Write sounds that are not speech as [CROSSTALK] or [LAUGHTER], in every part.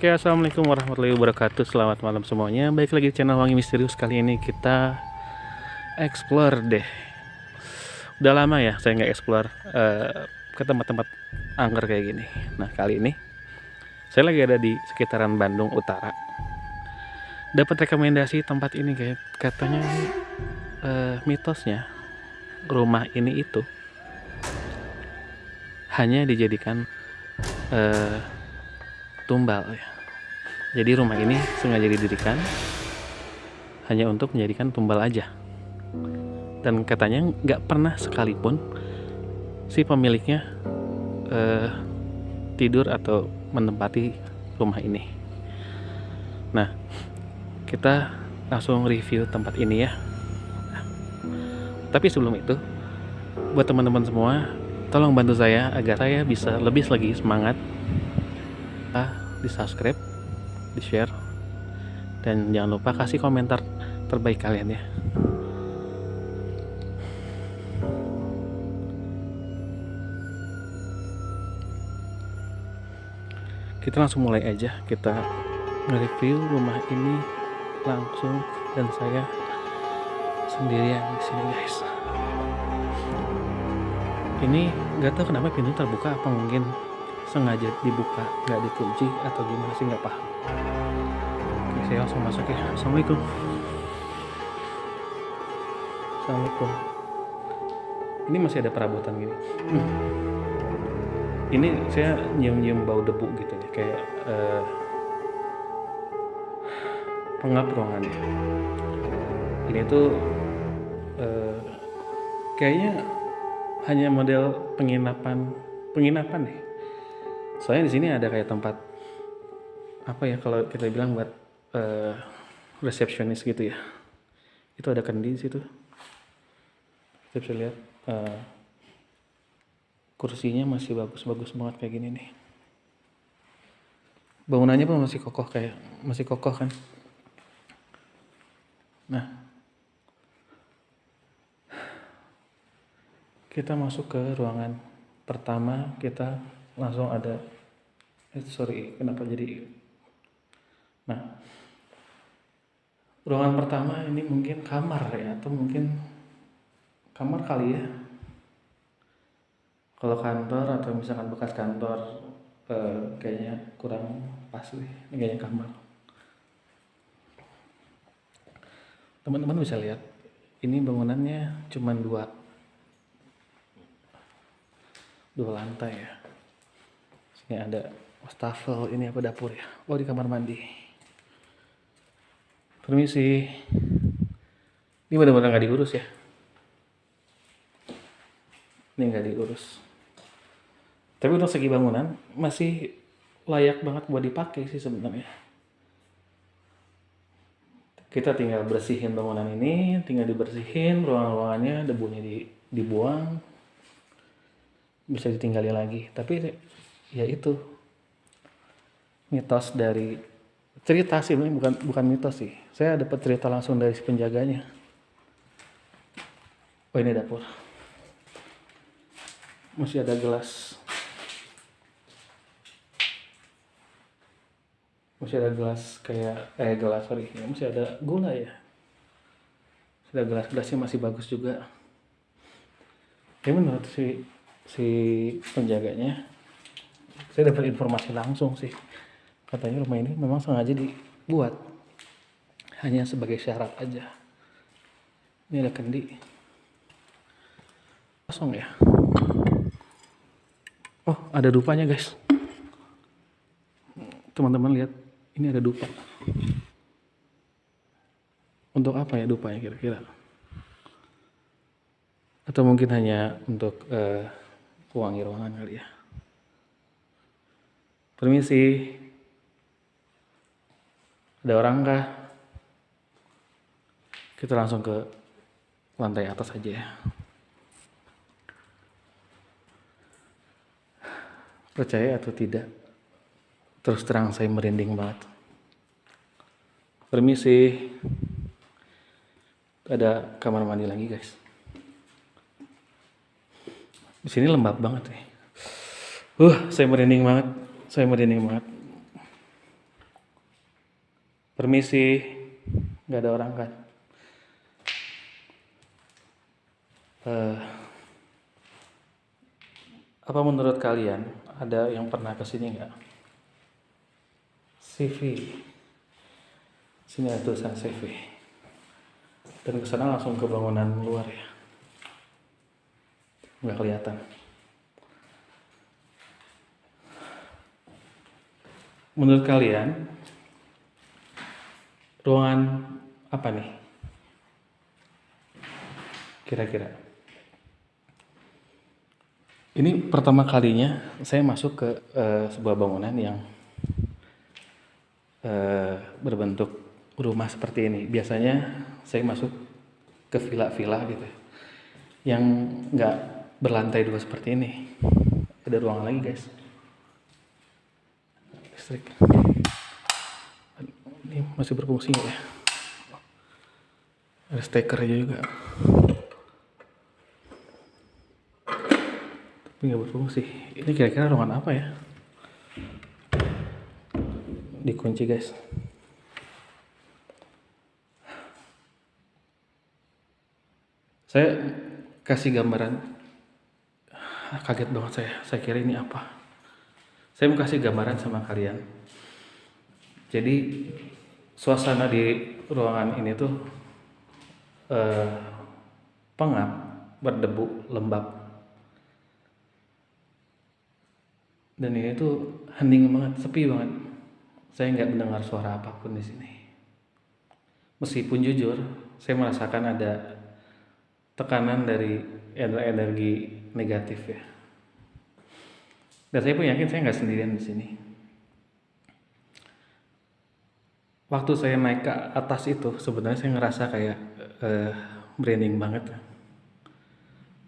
Oke, assalamualaikum warahmatullahi wabarakatuh. Selamat malam semuanya. Baik lagi di channel Wangi Misterius kali ini kita explore deh. Udah lama ya saya nggak explore uh, ke tempat-tempat angker kayak gini. Nah kali ini saya lagi ada di sekitaran Bandung Utara. Dapat rekomendasi tempat ini kayak katanya uh, mitosnya rumah ini itu hanya dijadikan uh, tumbal ya. Jadi rumah ini sengaja didirikan hanya untuk menjadikan tumbal aja. Dan katanya nggak pernah sekalipun si pemiliknya uh, tidur atau menempati rumah ini. Nah, kita langsung review tempat ini ya. Tapi sebelum itu, buat teman-teman semua, tolong bantu saya agar saya bisa lebih lagi semangat di subscribe di share dan jangan lupa kasih komentar terbaik kalian ya. Kita langsung mulai aja. Kita nge-review rumah ini langsung dan saya sendirian di sini guys. Ini nggak tahu kenapa pintu terbuka apa mungkin sengaja dibuka nggak dikunci atau gimana sih nggak paham oke saya langsung masuk ya. Assalamualaikum. Assalamualaikum. Ini masih ada perabotan gini. Hmm. ini saya nyium-nyium bau debu gitu ya kayak uh, pengap ruangannya ini tuh uh, kayaknya hanya model penginapan penginapan deh soalnya di sini ada kayak tempat apa ya kalau kita bilang buat uh, resepsionis gitu ya. Itu ada kendi di situ. Kita bisa lihat uh, kursinya masih bagus-bagus banget kayak gini nih. Bangunannya pun masih kokoh kayak masih kokoh kan. Nah. Kita masuk ke ruangan pertama kita langsung ada eh, sorry kenapa jadi nah ruangan pertama ini mungkin kamar ya atau mungkin kamar kali ya. Kalau kantor atau misalkan bekas kantor eh, kayaknya kurang pas nih ini kayaknya kamar. Teman-teman bisa lihat ini bangunannya cuma dua. Dua lantai ya. Ini ada wastafel ini apa dapur ya? Oh di kamar mandi permisi. Ini benar-benar nggak diurus ya? Ini nggak diurus. Tapi untuk segi bangunan masih layak banget buat dipakai sih sebenarnya. Kita tinggal bersihin bangunan ini tinggal dibersihin ruangan-ruangannya debunya di, dibuang. Bisa ditinggali lagi. Tapi ya itu mitos dari cerita sih ini bukan bukan mitos sih. Saya dapat cerita langsung dari si penjaganya. Oh ini dapur. Masih ada gelas. Masih ada gelas kayak eh gelas sorry. Ya, masih ada gula ya. Ada gelas gelasnya masih bagus juga. Ya menurut si si penjaganya saya dapat informasi langsung sih katanya rumah ini memang sengaja dibuat. Hanya sebagai syarat aja. Ini ada kendi. Kosong ya? Oh ada dupanya guys. Teman-teman lihat ini ada dupa. Untuk apa ya dupanya kira-kira? Atau mungkin hanya untuk uh, wangi ruangan kali ya? Permisi. Ada orang kah? Kita langsung ke lantai atas aja ya. Percaya atau tidak? Terus terang saya merinding banget. Permisi. Ada kamar mandi lagi, guys. Di sini lembab banget ya. Uh, saya merinding banget saya merinding banget Permisi, nggak ada orang kan? Uh, apa menurut kalian ada yang pernah ke sini nggak? CV, sini ada tulisan CV, dan ke sana langsung ke bangunan luar ya, nggak kelihatan. Menurut kalian, ruangan apa nih? Kira-kira. Ini pertama kalinya saya masuk ke uh, sebuah bangunan yang uh, berbentuk rumah seperti ini. Biasanya saya masuk ke villa-villa gitu, yang nggak berlantai dua seperti ini. Ada ruangan lagi guys. Listrik ini masih berfungsi ya? Ada steker aja juga. Tapi nggak berfungsi. Ini kira-kira ruangan apa ya? Dikunci guys. Saya kasih gambaran. Kaget banget saya. Saya kira ini apa. Saya mau kasih gambaran sama kalian. Jadi suasana di ruangan ini tuh eh, pengap, berdebu, lembab. Dan ini tuh hening banget, sepi banget. Saya nggak mendengar suara apa pun di sini. Meskipun jujur, saya merasakan ada tekanan dari energi negatif ya. Dan saya pun yakin saya nggak sendirian di sini. Waktu saya naik ke atas itu sebenarnya saya ngerasa kayak uh, merinding banget.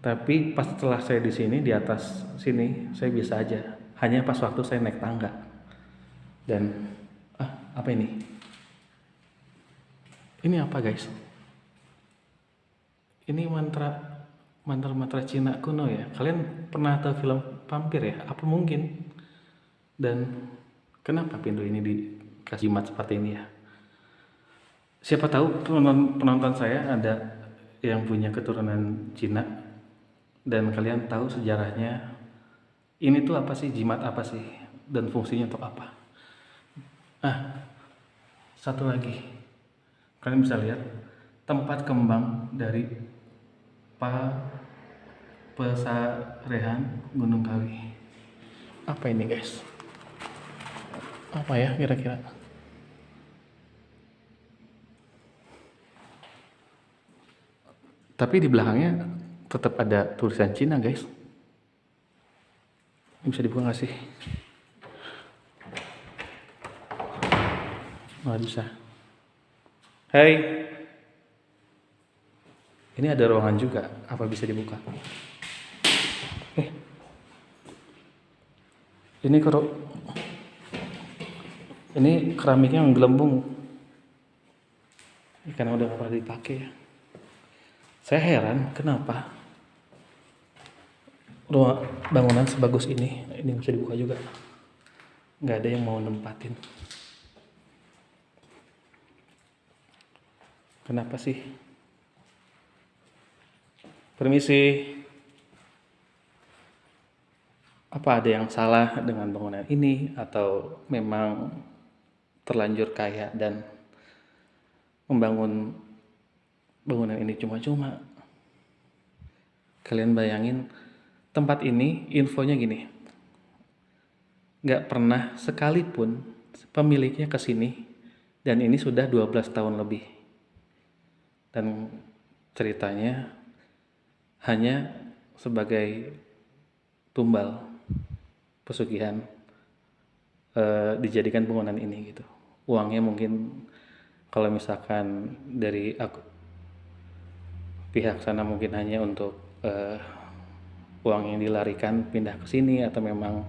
Tapi pas setelah saya di sini di atas sini saya bisa aja. Hanya pas waktu saya naik tangga. Dan ah apa ini? Ini apa guys? Ini mantra mantra mantra Cina kuno ya. Kalian pernah tahu film vampir ya? Apa mungkin? Dan kenapa pintu ini di jimat seperti ini ya. Siapa tahu penonton saya ada yang punya keturunan Cina. Dan kalian tahu sejarahnya ini tuh apa sih jimat apa sih dan fungsinya untuk apa. Ah satu lagi. Kalian bisa lihat tempat kembang dari Pa Pesarehan Gunung Kawi. Apa ini guys? Apa ya kira-kira tapi di belakangnya tetap ada tulisan Cina guys. Ini bisa dibuka nggak sih? Nggak bisa. Hai ini ada ruangan juga. Apa bisa dibuka? Eh. Ini kalau ini keramiknya yang gelembung. Ini karena udah gak pernah dipakai ya saya heran kenapa? Ruang bangunan sebagus ini ini bisa dibuka juga. Nggak ada yang mau nempatin. Kenapa sih? Permisi. Apa ada yang salah dengan bangunan ini? Atau memang terlanjur kaya dan membangun bangunan ini cuma-cuma. Kalian bayangin tempat ini infonya gini. Nggak pernah sekalipun pemiliknya ke sini dan ini sudah 12 tahun lebih. Dan ceritanya hanya sebagai tumbal pesugihan e, dijadikan bangunan ini gitu. Uangnya mungkin kalau misalkan dari aku pihak sana mungkin hanya untuk uh, uang yang dilarikan pindah ke sini atau memang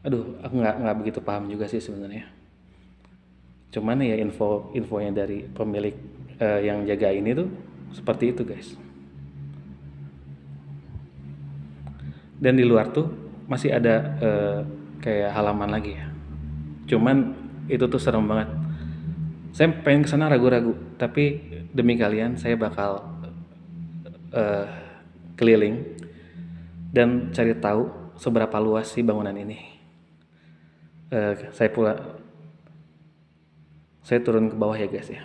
aduh aku nggak nggak begitu paham juga sih sebenarnya. Cuman ya info infonya dari pemilik uh, yang jaga ini tuh seperti itu guys. Dan di luar tuh masih ada uh, kayak halaman lagi ya. Cuman itu tuh serem banget saya pengen ke sana ragu-ragu tapi demi kalian saya bakal uh, keliling dan cari tahu seberapa luas sih bangunan ini. Uh, saya pula saya turun ke bawah ya guys ya.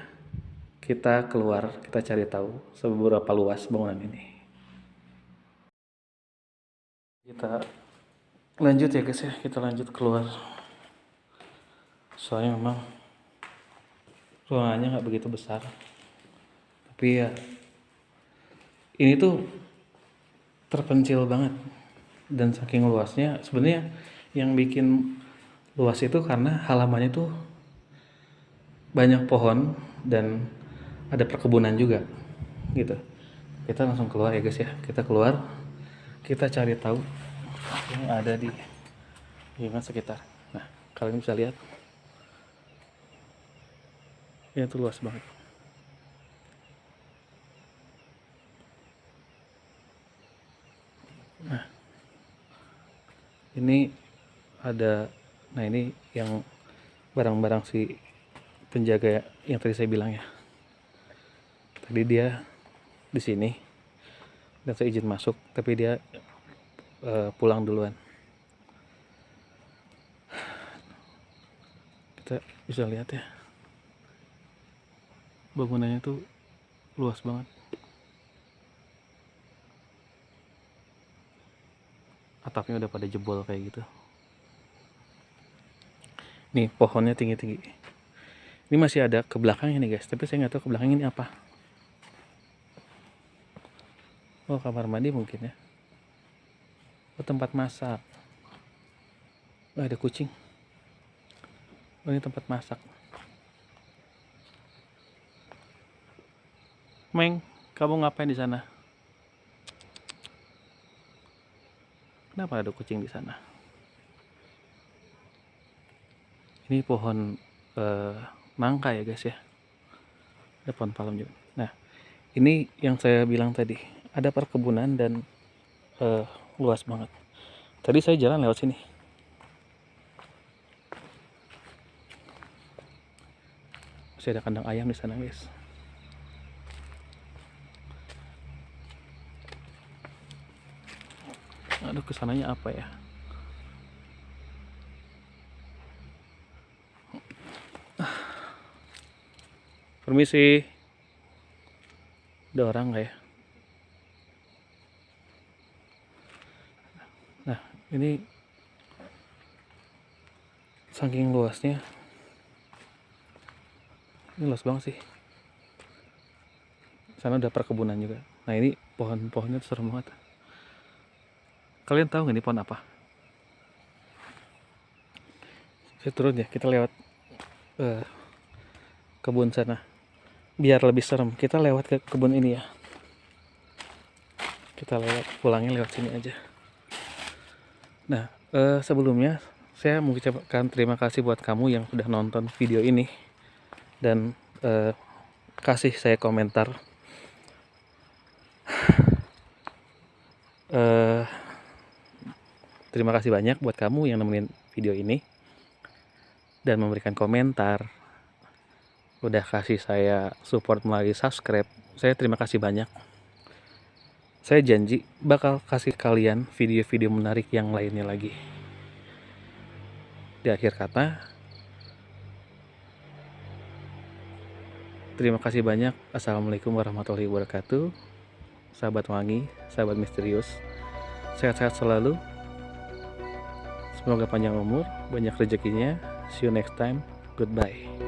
Kita keluar kita cari tahu seberapa luas bangunan ini. Kita lanjut ya guys ya kita lanjut keluar. Soalnya memang ruangannya nggak begitu besar. Tapi ya ini tuh terpencil banget. Dan saking luasnya sebenarnya yang bikin luas itu karena halamannya tuh banyak pohon dan ada perkebunan juga gitu. Kita langsung keluar ya guys ya. Kita keluar. Kita cari tahu yang ada di lingkungan sekitar. Nah kalian bisa lihat ini tuh luas banget. Nah ini ada nah ini yang barang-barang si penjaga yang tadi saya bilang ya. Tadi dia di sini dan saya izin masuk tapi dia uh, pulang duluan. Kita bisa lihat ya bangunannya tuh luas banget. Atapnya udah pada jebol kayak gitu. Nih pohonnya tinggi-tinggi. Ini masih ada ke belakangnya nih guys. Tapi saya nggak tahu ke belakang ini apa. Oh kamar mandi mungkin ya. Oh tempat masak. Oh, ada kucing. Oh ini tempat masak Meng, kamu ngapain di sana? Kenapa ada kucing di sana? Ini pohon eh, nangka ya guys ya. Ada pohon palem juga. Nah, ini yang saya bilang tadi, ada perkebunan dan eh, luas banget. Tadi saya jalan lewat sini. Masih ada kandang ayam di sana guys. Aduh ke sananya apa ya? Permisi. Ada orang nggak ya? Nah ini saking luasnya ini luas banget sih. Sana ada perkebunan juga. Nah ini pohon-pohonnya serem banget Kalian tahu nggak ini pohon apa? Saya turun ya, kita lewat uh, kebun sana. Biar lebih serem, kita lewat ke kebun ini ya. Kita lewat, pulangnya lewat sini aja. Nah, uh, sebelumnya saya mengucapkan terima kasih buat kamu yang sudah nonton video ini dan uh, kasih saya komentar. uh, [SIGHS] Terima kasih banyak buat kamu yang nemenin video ini dan memberikan komentar. Udah kasih saya support melalui subscribe. Saya terima kasih banyak. Saya janji bakal kasih kalian video-video menarik yang lainnya lagi. Di akhir kata, terima kasih banyak. Assalamualaikum warahmatullahi wabarakatuh. Sahabat wangi, sahabat misterius. Sehat-sehat selalu. Semoga panjang umur, banyak rezekinya. See you next time. Goodbye.